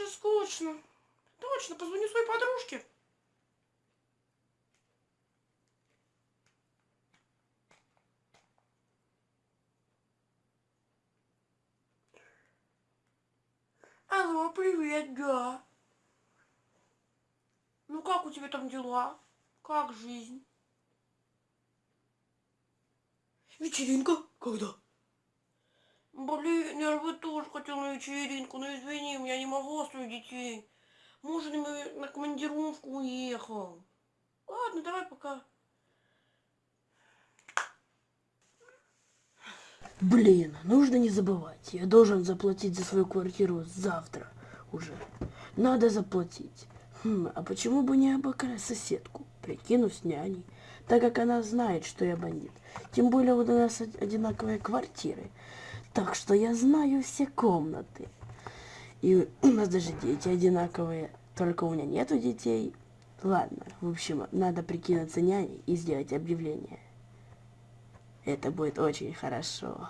же скучно. Точно, позвони своей подружке. Алло, привет, да. Ну как у тебя там дела? Как жизнь? Вечеринка? Когда? Блин, я бы тоже хотел на вечеринку, но извини, я не могу оставить детей. Муж на, командировку уехал. Ладно, давай пока. Блин, нужно не забывать. Я должен заплатить за свою квартиру завтра уже. Надо заплатить. Хм, а почему бы не обокрасть соседку? Прикину с няней, так как она знает, что я бандит. Тем более у нас одинаковые квартиры. Так что я знаю все комнаты. И у нас даже дети одинаковые. Только у меня нету детей. Ладно, в общем, надо прикинуться няней и сделать объявление. Это будет очень хорошо.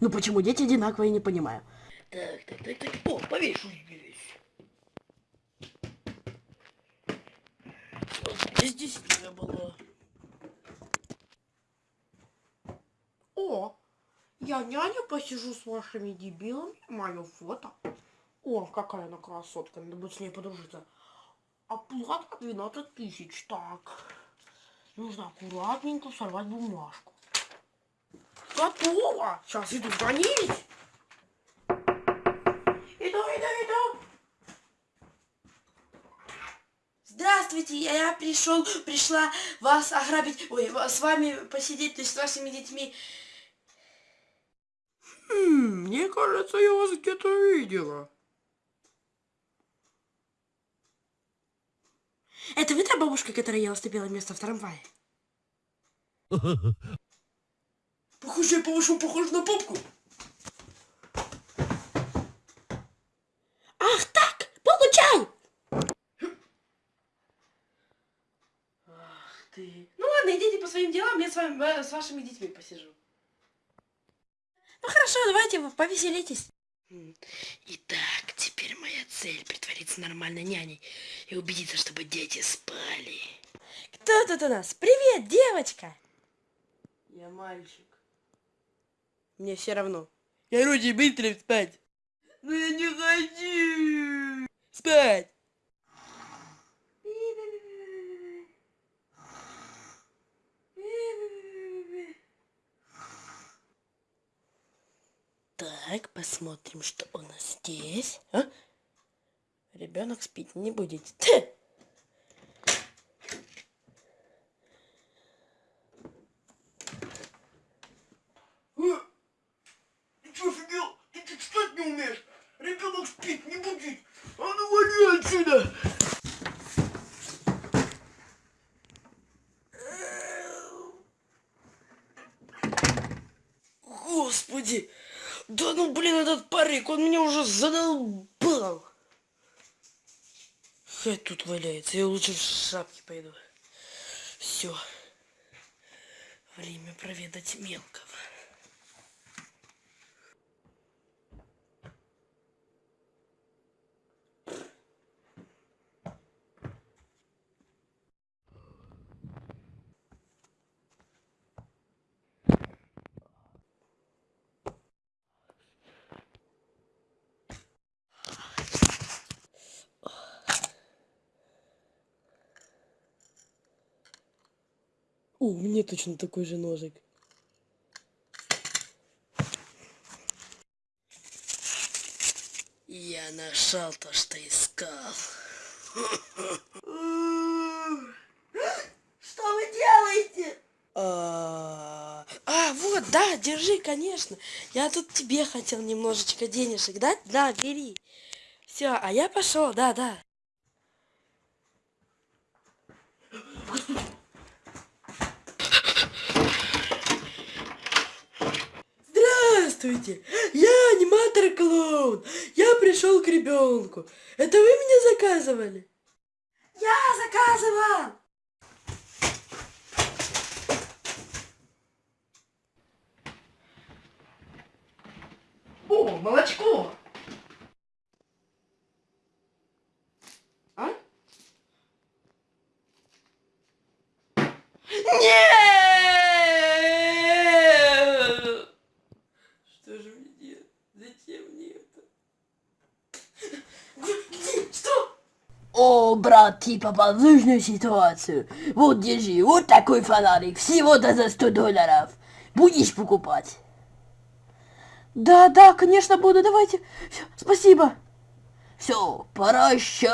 Ну почему дети одинаковые, не понимаю. Так, так, так, так. О, повешу здесь. Здесь не было. О, няня посижу с вашими дебилами. Мое фото. О, какая она красотка. Надо будет с ней подружиться. Оплата 12 тысяч. Так. Нужно аккуратненько сорвать бумажку. Готово! Сейчас иду звонить. Иду, иду, иду. Здравствуйте, я пришел, пришла вас ограбить, ой, с вами посидеть, то есть с вашими детьми. Хм, мне кажется, я вас где-то видела. Это вы та бабушка, которая ела ступила место в трамвае? Похоже, я по-вашему похож на попку. Ах так, получай! Ах ты. Ну ладно, идите по своим делам, я с вами, э, с вашими детьми посижу. Ну хорошо, давайте вы повеселитесь. Итак, теперь моя цель притвориться нормальной няней и убедиться, чтобы дети спали. Кто тут у нас? Привет, девочка! Я мальчик. Мне все равно. Я Руди быстро спать. Но я не хочу. Спать. Так, посмотрим, что у нас здесь. А? Ребенок спить не будет. Ты! Ты что офигел? Ты не умеешь? Ребенок спит, не будет. А ну отсюда! Господи! Да ну блин, этот парик, он меня уже задолбал. Хай тут валяется, я лучше в шапке пойду. Все. Время проведать мелкого. О, у меня точно такой же ножик. Я нашел то, что искал. Что вы делаете? А, а, вот, да, держи, конечно. Я тут тебе хотел немножечко денежек дать. Да, бери. Все, а я пошел, да, да. Здравствуйте! Я аниматор-клоун! Я пришел к ребенку. Это вы меня заказывали? Я заказывал! О, молочко. А? Нет! Что же мне делать? Зачем мне это? Где? Что? О, брат, ты попал в нужную ситуацию. Вот держи, вот такой фонарик, всего-то за 100 долларов. Будешь покупать? Да, да, конечно буду, давайте. Всё, спасибо. Все, прощай.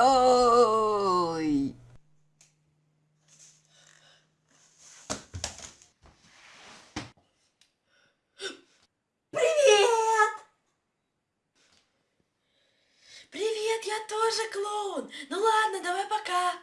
Привет! Тоже клоун. Ну ладно, давай пока.